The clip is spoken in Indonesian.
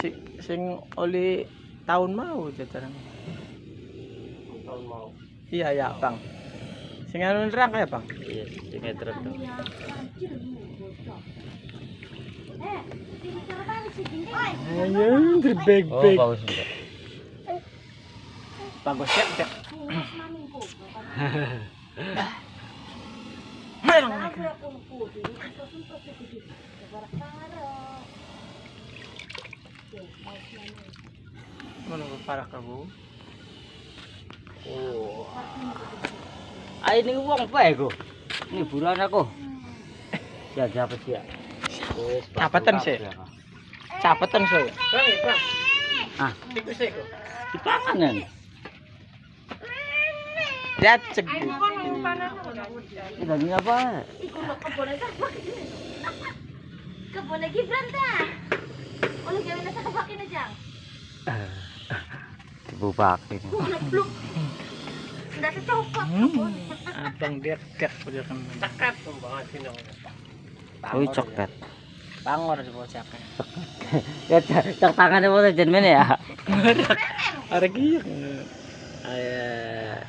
si, sing oli tahun mau jajaran. Tahun mau. Iya ya bang. Sing anu nerang ya bang. Iya, sing meter tuh. Ayo terbeg Oh, beg. bagus juga. Bagus Mana ke parah kau? Oh. Ai ning wong bae ku. Ni buruan aku. Ya siapa sih ya? Capetan sih. Capetan sih. Ah, itu sih ku. Dipangan kan. Dat cegu. Ini lagi apa? Iku kebun aja. Kebun lagi berantah. Oleh kebun aja. bubak ini. Enggak secukup. Hmm. Abang dia cek udah kan. Sih dong. Bangor siapa? Ya cek tangan mau ya, sejen men ya. Ada gitu. Ayah.